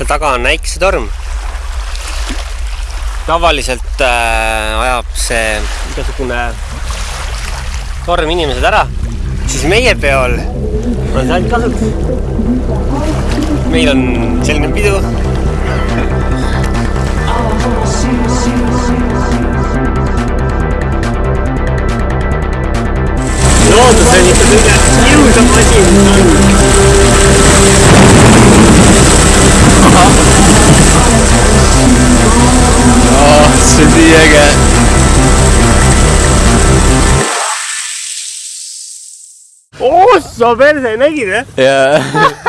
seal taga on äikesetorm. tavaliselt äh, ajab see igasugune torm inimesed ära, siis meie peol on see ainult kasuks. meil on selline pidu. loodus on ikka kõige ilusam asi, mis on. See on nii äge. ossa perse, nägid või? jaa.